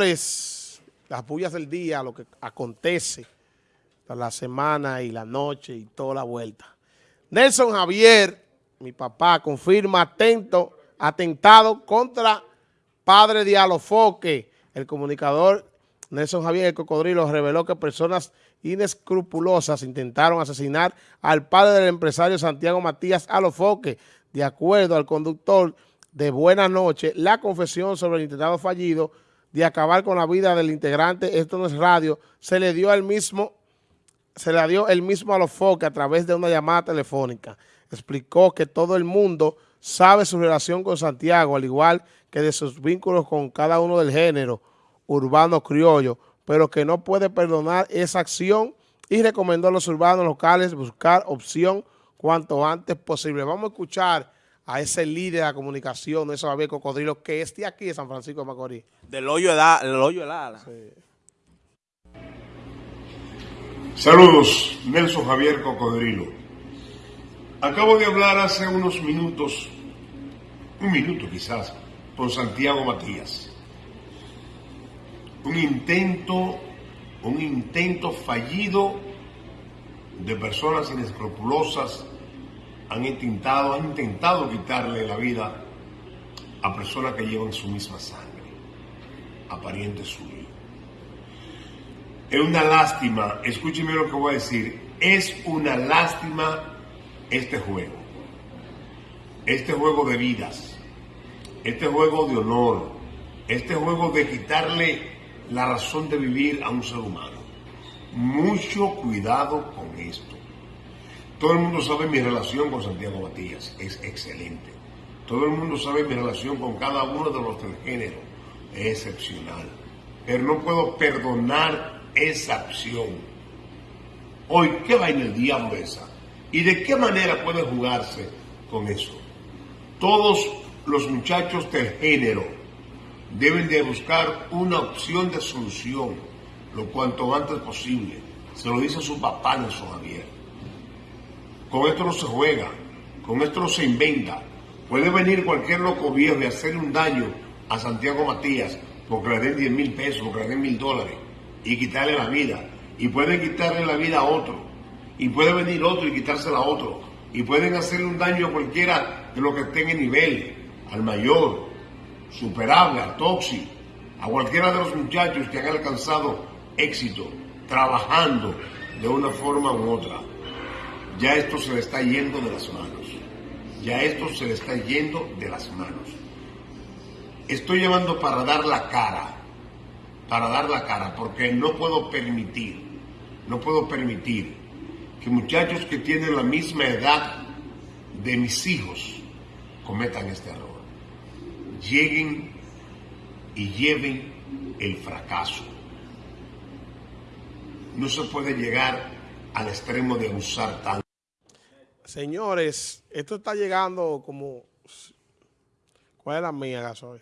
Las bullas del día, lo que acontece la semana y la noche y toda la vuelta. Nelson Javier, mi papá, confirma atento, atentado contra padre de Alofoque. El comunicador Nelson Javier el Cocodrilo reveló que personas inescrupulosas intentaron asesinar al padre del empresario Santiago Matías Alofoque. De acuerdo al conductor de Buena Noche, la confesión sobre el intentado fallido de acabar con la vida del integrante, esto no es radio, se le dio al mismo, se le dio el mismo Alofoque a través de una llamada telefónica. Explicó que todo el mundo sabe su relación con Santiago, al igual que de sus vínculos con cada uno del género urbano criollo, pero que no puede perdonar esa acción y recomendó a los urbanos locales buscar opción cuanto antes posible. Vamos a escuchar a ese líder de la comunicación, de Javier Cocodrilo, que esté aquí de San Francisco de Macorís. Del hoyo de, del hoyo de ala. Saludos, Nelson Javier Cocodrilo. Acabo de hablar hace unos minutos, un minuto quizás, con Santiago Matías. Un intento, un intento fallido de personas inescrupulosas han intentado, han intentado quitarle la vida a personas que llevan su misma sangre, a parientes suyos. Es una lástima, escúcheme lo que voy a decir, es una lástima este juego, este juego de vidas, este juego de honor, este juego de quitarle la razón de vivir a un ser humano. Mucho cuidado con esto. Todo el mundo sabe mi relación con Santiago Matías, es excelente. Todo el mundo sabe mi relación con cada uno de los del género, es excepcional. Pero no puedo perdonar esa acción. Hoy, ¿qué va en el diablo esa? ¿Y de qué manera puede jugarse con eso? Todos los muchachos del género deben de buscar una opción de solución lo cuanto antes posible. Se lo dice su papá Nelson Javier. Con esto no se juega, con esto no se inventa. Puede venir cualquier loco viejo y hacerle un daño a Santiago Matías porque le den 10 mil pesos, porque le den mil dólares y quitarle la vida. Y pueden quitarle la vida a otro. Y puede venir otro y quitársela a otro. Y pueden hacerle un daño a cualquiera de los que estén en nivel, al mayor, superable, al toxi, a cualquiera de los muchachos que han alcanzado éxito trabajando de una forma u otra ya esto se le está yendo de las manos. Ya esto se le está yendo de las manos. Estoy llamando para dar la cara, para dar la cara, porque no puedo permitir, no puedo permitir que muchachos que tienen la misma edad de mis hijos cometan este error. Lleguen y lleven el fracaso. No se puede llegar al extremo de usar tanto. Señores, esto está llegando como... ¿Cuál es la mía, Gasoy?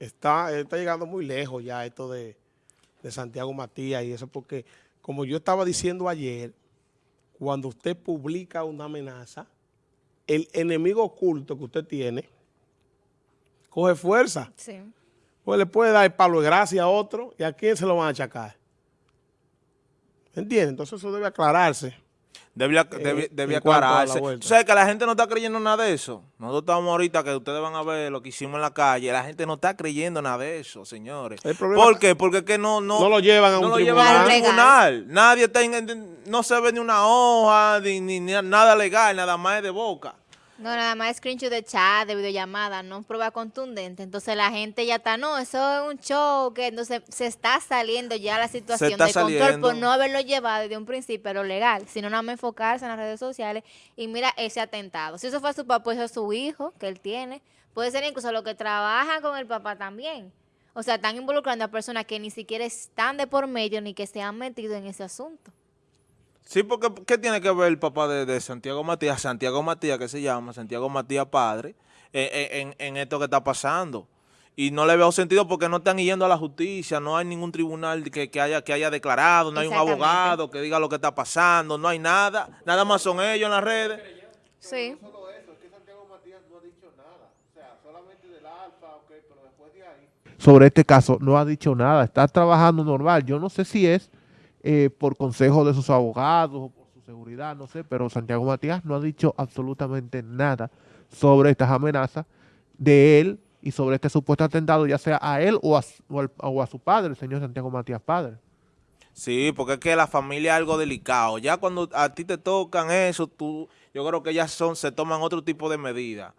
Está, está llegando muy lejos ya esto de, de Santiago Matías y eso porque, como yo estaba diciendo ayer, cuando usted publica una amenaza, el enemigo oculto que usted tiene coge fuerza. Sí. Pues le puede dar el palo de gracia a otro y a quién se lo van a achacar. ¿Entiendes? Entonces eso debe aclararse. Debe, eh, aclararse. Tú sabes que la gente no está creyendo nada de eso. Nosotros estamos ahorita que ustedes van a ver lo que hicimos en la calle. La gente no está creyendo nada de eso, señores. ¿Por qué? Porque es que no, no, no lo llevan a un, tribunal. Nadie está, no se ve ni una hoja, ni, ni nada legal, nada más de boca. No, nada más screenshot de chat, de videollamada, no prueba contundente. Entonces la gente ya está, no, eso es un show, que entonces se está saliendo ya la situación de control por no haberlo llevado desde un principio lo legal, sino nada más enfocarse en las redes sociales y mira ese atentado. Si eso fue su papá, eso es su hijo que él tiene. Puede ser incluso lo que trabaja con el papá también. O sea, están involucrando a personas que ni siquiera están de por medio ni que se han metido en ese asunto. Sí, porque ¿qué tiene que ver el papá de, Santiago Matías, Santiago Matías que se llama, Santiago Matías padre, en, esto que está pasando? Y no le veo sentido porque no están yendo a la justicia, no hay ningún tribunal que, haya, que haya declarado, no hay un abogado que diga lo que está pasando, no hay nada, nada más son ellos en las redes. Sí. No solo eso, es que Santiago Matías no ha dicho nada, o sea, solamente del alfa, que sobre este caso no ha dicho nada, está trabajando normal. Yo no sé si es eh, por consejo de sus abogados o por su seguridad, no sé, pero Santiago Matías no ha dicho absolutamente nada sobre estas amenazas de él y sobre este supuesto atentado, ya sea a él o a, su padre, el señor Santiago Matías padre. Sí, porque es que la familia es algo delicado. Ya cuando a ti te tocan eso, tú, yo creo que ya son, se toman otro tipo de medidas.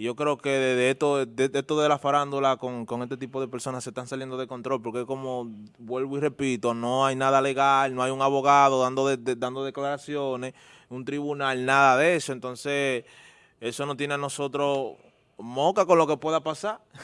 Yo creo que de, esto, de, esto de la farándula con, este tipo de personas se están saliendo de control, porque como vuelvo y repito, no hay nada legal, no hay un abogado dando, dando declaraciones, un tribunal, nada de eso. Entonces, eso no tiene a nosotros moca con lo que pueda pasar.